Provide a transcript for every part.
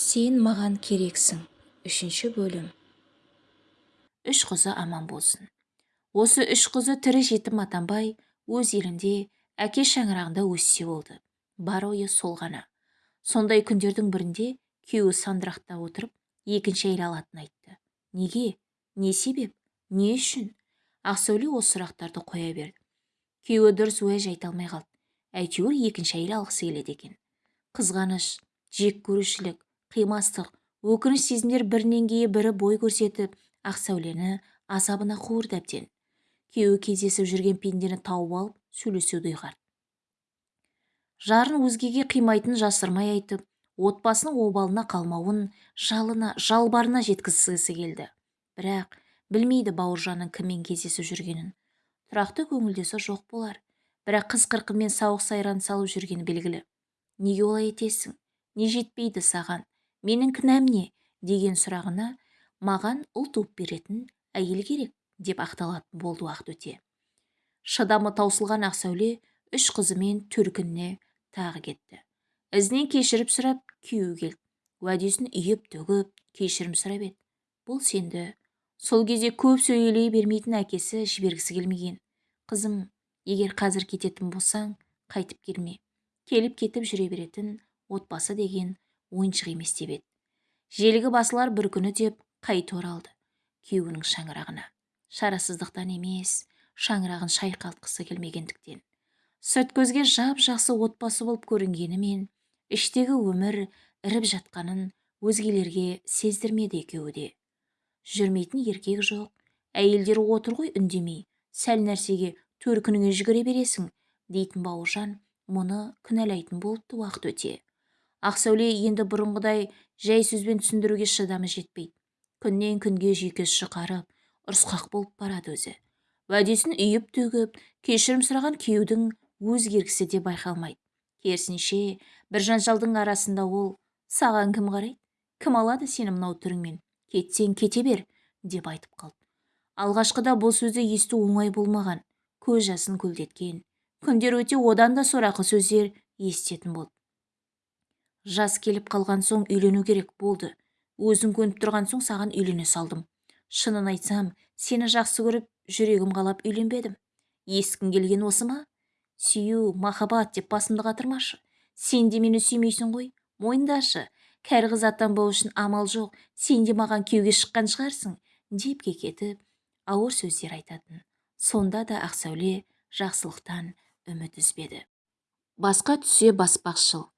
сен маған керексің. Үшінші бөлім. Үш қызы аман болсын. Осы үш қызы тірі жетім атанбай өз елінде әке шаңырағында өссе болды. Бар ойы сол ғана. Сондай күндердің бірінде күйеуі сандырақта отырып екінші әйел алатынын айтты. Неге? Не себеп? Не үшін? Ақсәуле осы сұрақтарды қоя берді. Күйеуі дұрыс уәж айта алмай қалды. Әйтеуір екінші әйел алғысы келеді екен. Қызғаныш жек көрушілік қимастық өкініш сезімдер бірінен кейін бірі бой көрсетіп ақ сәулені азабына қуырды әбден. Күйеуі кездесіп жүрген пендені тауып алып сөйлесуді ұйғарды. Жарын өзгеге қимайтынын жасырмай айтып отбасының обалына қалмауын жалына жалбарына жеткізгісі келді. Бірақ білмейді бауыржанның кіммен кездесіп жүргенін. Тұрақты көңілдесі жоқ болар. Бірақ қыз қырқынмен сауық сайран салып жүргені белгілі. Неге олай етесің? Не жетпейді саған? Менің кінәм не деген сұрағына маған ұл туып беретін әйел керек деп ақталатын болды уақыт өте. Шыдамы таусылған ақсәуле үш қызымен төркініне тағы кетті. Ізінен кешіріп сұрап күйеуі келді. Уәдесін үйіп төгіп кешірім сұрап еді. Бұл сенді. Сол кезде көп сөйлей бермейтін әкесі жібергісі келмеген. Қызым егер қазір кететін болсаң қайтып келме. Келіп кетіп жүре беретін отбасы деген ойыншық емес деп еді. Желігі басылар бір күні деп қайта оралды. Күйеуінің шаңырағына. Шарасыздықтан емес шаңырағын шайқалтқысы келмегендіктен. Көзге жап жақсы отбасы болып көрінгенімен іштегі өмір іріп жатқанын өзгелерге сездірмеді екеуі де. Жүрмейтін еркек жоқ. Әйелдер отыр ғой үндемей. Сәл нәрсеге төркініңе жүгіре бересің дейтін бауыржан мұны кінәлайтын болыпты уақыт өте. Ақсәуле енді бұрынғыдай жай сөзбен түсіндіруге шыдамы жетпейді. Күннен күнге жүйкесі жұқарып ұрысқақ болып барады өзі. Уәдесін үйіп төгіп кешірім сұраған күйеудің өзгергісі де байқалмайды. Керісінше бір жанжалдың арасында ол саған кім қарайды? Кім алады сені мынау түріңмен? Кетсең кете бер! деп айтып қалды. Алғашқыда бұл сөзді есту оңай болмаған көз жасын көлдеткен. Күндер өте одан да сорақы сөздер естетін болды. Жас келіп қалған соң үйлену керек болды. Өзің көніп тұрған соң саған үйлене салдым. Шынын айтсам сені жақсы көріп жүрегім қалап үйленбедім. Ескің келген осы ма? Сүю махаббат деп басымды қатырмашы. Сен де мені сүймейсің ғой. Мойындашы. Кәрі қыз атанбау үшін амал жоқ. Сен де маған күйеуге шыққан шығарсың деп кекетіп ауыр сөздер айтатын. Сонда да ақсәуле жақсылықтан үміт үзбеді. Басқа түссе баспақшыл.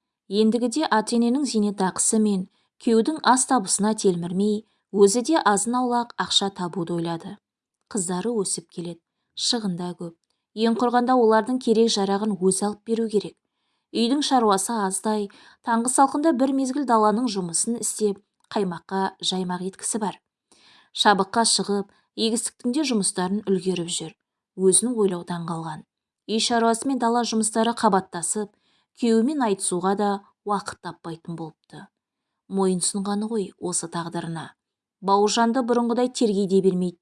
Ендігіде ата-ененің зейнетақысы мен күйеудің ас табысына телмірмей өзі де азын-аулақ ақша табуды ойлады. Қыздары өсіп келеді. Шығында көп. Ең құрғанда олардың керек-жарағын өзі алып беру керек. Үйдің шаруасы аздай таңғы салқында бір мезгіл даланың жұмысын істеп қаймаққа жаймақ еткісі бар. Шабыққа шығып егістіктің де жұмыстарын үлгеріп жүр. Өзін ойлаудан қалған. Үй шаруасы мен дала жұмыстары қабаттасып күйеуімен айтысуға да уақыт таппайтын болыпты. Мойынсұнғаны ғой осы тағдырына. Бауыржанды бұрынғыдай тергей де бермейді.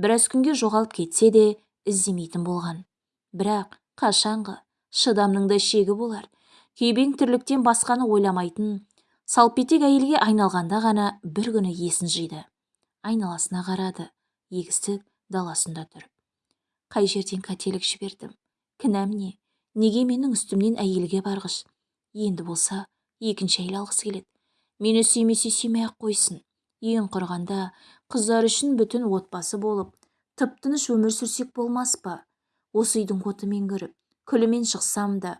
Біраз күнге жоғалып кетсе де іздемейтін болған. Бірақ қашанғы? Шыдамның да шегі болар. Күйбең тірліктен басқаны ойламайтын салпетек әйелге айналғанда ғана бір күні есін жиды. Айналасына қарады. Егістік даласында тұрып қай жерден қателік жібердім? Кінәм не? Неге менің үстімнен әйелге барғыш? Енді болса екінші әйел алғысы келеді. Мені сүймесе сүймей-ақ қойсын. Ең құрғанда қыздар үшін бүтін отбасы болып тып-тыныш өмір сүрсек болмас па? Осы үйдің отымен кіріп күлімен шықсам да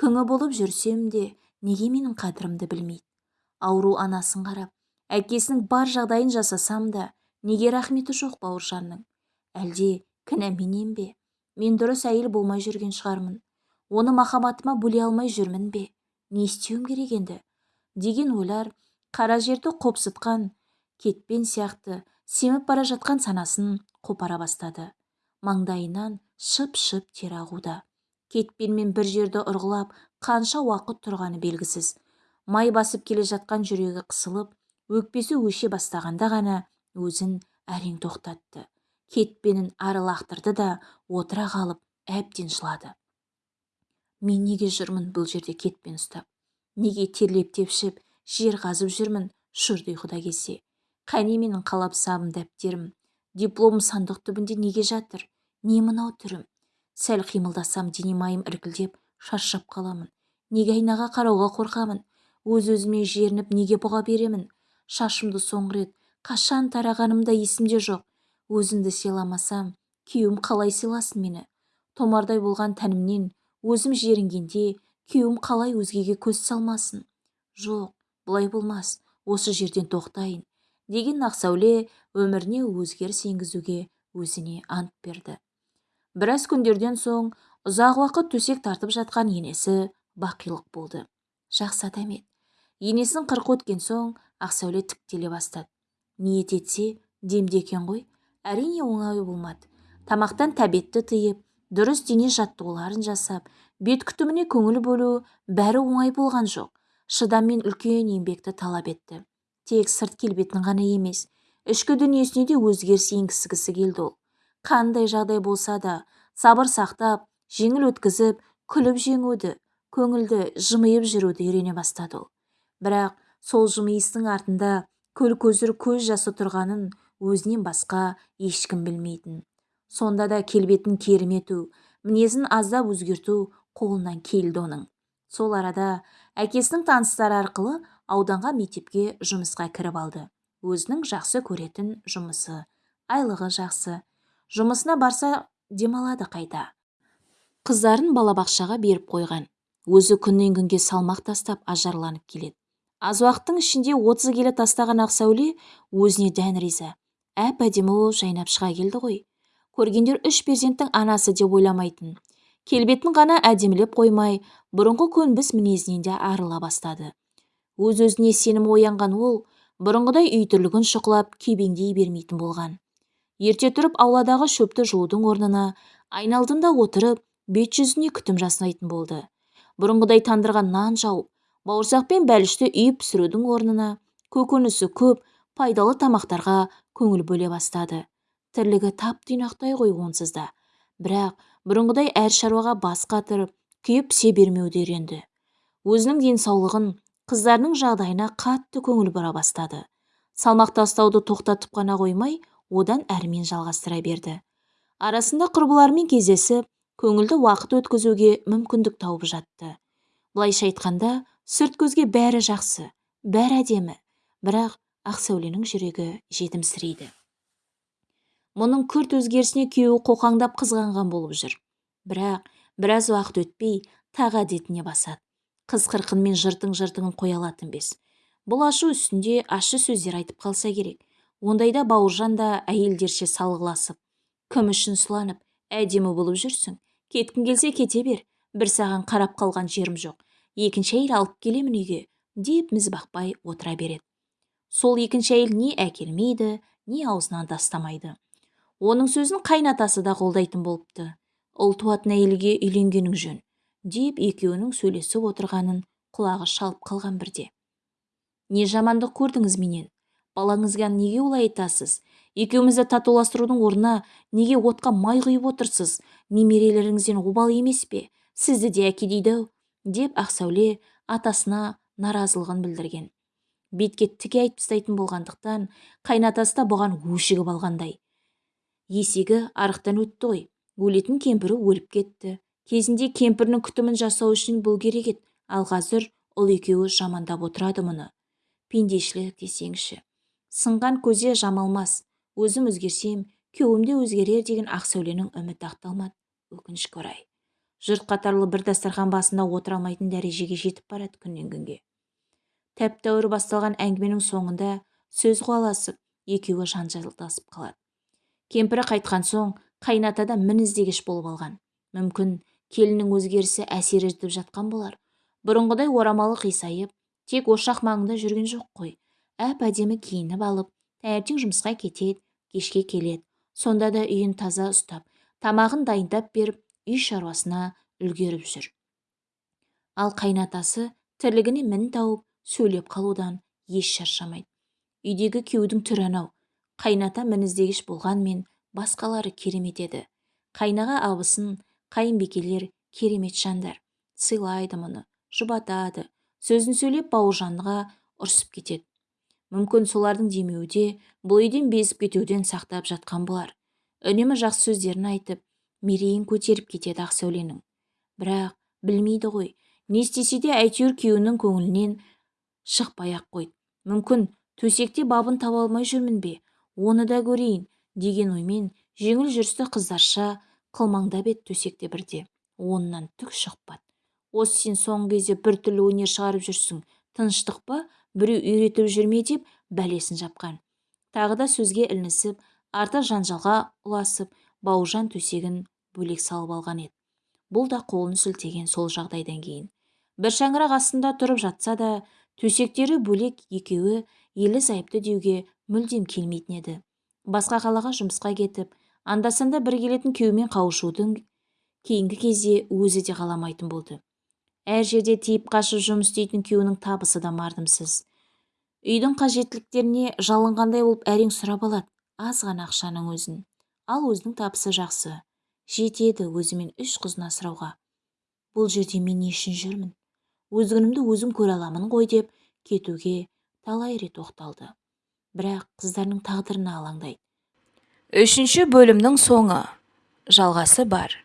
күңі болып жүрсем де неге менің қадірімді білмейді? Ауру анасын қарап әкесінің бар жағдайын жасасам да неге рахметі жоқ бауыржанның? Әлде кінә менен бе? Мен дұрыс әйел болмай жүрген шығармын. Оны махаббатыма бөле алмай жүрмін бе? Не істеуім керек енді? Деген ойлар қара жерді қопсытқан кетпен сияқты семіп бара жатқан санасын қопара бастады. Маңдайынан шып-шып тер ағуда. Кетпенмен бір жерді ұрғылап қанша уақыт тұрғаны белгісіз. Май басып келе жатқан жүрегі қысылып өкпесі өше бастағанда ғана өзін әрең тоқтатты. Кетпенін ары лақтырды да отыра қалып әбден жылады. Мен неге жүрмін бұл жерде кетпен ұстап? Неге терлеп тепшіп жер қазып жүрмін? Шүрді ұйқыда келсе. Қане менің қалапсабым дәптерім. Дипломым сандық түбінде неге жатыр? Не мынау түрім? Сәл қимылдасам дене майым іркілдеп шаршап қаламын. Неге айнаға қарауға қорқамын? Өз-өзіме жерініп неге бұға беремін? Шашымды соңғы рет қашан тарағаным да есімде жоқ. Өзімді сыйламасам күйеуім қалай сыйласын мені? Томардай болған тәнімнен өзім жерінгенде күйеуім қалай өзгеге көз салмасын? Жоқ бұлай болмас осы жерден тоқтайын деген ақсәуле өміріне өзгеріс енгізуге өзіне ант берді. Біраз күндерден соң ұзақ уақыт төсек тартып жатқан енесі бақилық болды. Жақсы адам еді. Енесін қырық өткен соң ақсәуле тіктеле бастады. Ниет етсе демде екен ғой. Әрине оңай болмады. Тамақтан тәбетті тыйып дұрыс дене жаттығуларын жасап бет күтіміне көңіл бөлу бәрі оңай болған жоқ. Шыдам мен үлкен еңбекті талап етті. Тек сырт келбетін ғана емес ішкі дүниесіне де өзгеріс енгізгісі келді ол. Қандай жағдай болса да сабыр сақтап жеңіл өткізіп күліп жеңуді көңілді жымиып жүруді үйрене бастады ол. Бірақ сол жымиыстың артында көл көзір көз жасы тұрғанын өзінен басқа ешкім білмейтін. Сонда да келбетін керемету мінезін аздап өзгерту қолынан келді оның. Сол арада әкесінің таныстары арқылы ауданға мектепке жұмысқа кіріп алды. Өзінің жақсы көретін жұмысы айлығы жақсы. Жұмысына барса демалады қайта. Қыздарын балабақшаға беріп қойған. Өзі күннен күнге салмақ тастап ажарланып келеді. Аз уақыттың ішінде отыз келі тастаған ақсәуле өзіне дән риза. Әп әдемі болып жайнап шыға келді ғой. Көргендер үш перзенттің анасы деп ойламайтын. Келбетін ғана әдемілеп қоймай бұрынғы көнбіс мінезінен де арыла бастады. Өз-өзіне сенім оянған ол бұрынғыдай үй тірлігін шұқылап кебеңдей бермейтін болған. Ерте тұрып ауладағы шөпті жуудың орнына айналдында отырып бет-жүзіне күтім жасайтын болды. Бұрынғыдай тандырған нан жауып бауырсақ пен бәлішті үйіп пісірудің орнына көкөнісі көп пайдалы тамақтарға көңіл бөле бастады. Тірлігі тап-тұйнақтай ғой онсыз да бірақ бұрынғыдай әр шаруаға бас қатырып күйіп пісе бермеуді үйренді. Өзінің денсаулығын қыздарының жағдайына қатты көңіл бұра бастады. Салмақ тастауды тоқтатып қана қоймай одан әрмен жалғастыра берді. Арасында құрбыларымен кездесіп көңілді уақыт өткізуге мүмкіндік тауып жатты. Былайша айтқанда сырт көзге бәрі жақсы бәрі әдемі. Бірақ ақсәуленің жүрегі жетімсірейді. Мұның күрт өзгерісіне күйеуі қоқаңдап қызғанған болып жүр. Бірақ біраз уақыт өтпей тағы әдетіне басады. Қыз қырқынмен жыртың жыртыңын қоя алатын бес. Бұл ашу үстінде ащы сөздер айтып қалса керек. Ондайда бауыржан да әйелдерше салғыласып кім үшін сұланып әдемі болып жүрсің. Кеткің келсе кете бер. Бір саған қарап қалған жерім жоқ. Екінші әйел алып келемін үйге деп міз бақпай отыра береді. Сол екінші әйел не әкелмейді не аузынан тастамайды. Оның сөзін қайнатасы да қолдайтын болыпты. Ұл туатын әйелге үйленгенің жөн деп екеуінің сөйлесіп отырғанын құлағы шалып қалған бірде. Не жамандық көрдіңіз менен? Балаңызға неге олай айтасыз? Екеумізді татуластырудың орнына неге отқа май құйып отырсыз? Немерелеріңізден обал емес пе? Сізді де әке дейді ау деп ақсәуле атасына наразылығын білдірген. Бетке тіке айтып тастайтын болғандықтан қайнатасы да бұған өшігіп алғандай есегі арықтан өтті ғой. Өлетін кемпірі өліп кетті. Кезінде кемпірінің күтімін жасау үшін бұл керек еді. Ал қазір ұл екеуі жамандап отырады мұны. Пендешілік десеңші сынған көзе жамалмас. Өзім өзгерсем күйеуім де өзгерер деген ақсәуленің үміті ақталмады. Өкінішке орай. Жұрт қатарлы бір дастархан басында отыра алмайтын дәрежеге жетіп барады күннен күнге. Тәп тәуір басталған әңгіменің соңында сөз қуаласып екеуі жанжалдасып қалады. Кемпірі қайтқан соң қайната да мініздегіш болып алған. Мүмкін келіннің өзгерісі әсер етіп жатқан болар. Бұрынғыдай орамалы қисайып тек ошақ маңында жүрген жоқ қой. Әп әдемі киініп алып таңертең жұмысқа кетеді кешке келеді. Сонда да үйін таза ұстап тамағын дайындап беріп үй шаруасына үлгеріп жүр. Ал қайнатасы тірлігіне мін тауып сөйлеп қалудан еш шаршамайды. Үйдегі күйеудің түрі анау. Қайната мініздегіш болғанмен басқалары керемет еді қайнаға абысын қайынбикелер керемет жандар сыйлайды мұны жұбатады сөзін сөйлеп бауыржанға ұрсып кетеді. Мүмкін солардың демеуі де бұл үйден безіп кетуден сақтап жатқан болар. Үнемі жақсы сөздерін айтып мерейін көтеріп кетеді ақсәуленің бірақ білмейді ғой не істесе де әйтеуір күйеуінің көңілінен шықпай-ақ қойды. Мүмкін төсекте бабын таба алмай жүрмін бе? Оны да көрейін деген оймен жеңіл жүрісті қыздарша қылмаңдап еді төсекте бірде. Онынан түк шықпады. Осы сен соңғы кезде біртүрлі өнер шығарып жүрсің. Тыныштық па? Біреу үйретіп жүр ме? деп бәлесін жапқан. Тағы да сөзге ілінісіп артық жанжалға ұласып бауыржан төсегін бөлек салып алған еді. Бұл да қолын сілтеген сол жағдайдан кейін. Бір шаңырақ астында тұрып жатса да төсектері бөлек екеуі ерлі зайыпты деуге мүлдем келмейтін еді. Басқа қалаға жұмысқа кетіп анда-санда бір келетін күйеуімен қауышудың кейінгі кезде өзі де қаламайтын болды. Әр жерде тиіп қашып жұмыс істейтін күйеуінің табысы да мардымсыз. Үйдің қажеттіліктеріне жалынғандай болып әрең сұрап алады аз ғана ақшаның өзін. Ал өзінің табысы жақсы. Жетеді өзімен үш қызын асырауға. Бұл жерде мен не үшін жүрмін? Өз өзім көре аламын ғой деп кетуге талай рет оқталды бірақ қыздарының тағдырына алаңдайды. Үшінші бөлімнің соңы. Жалғасы бар.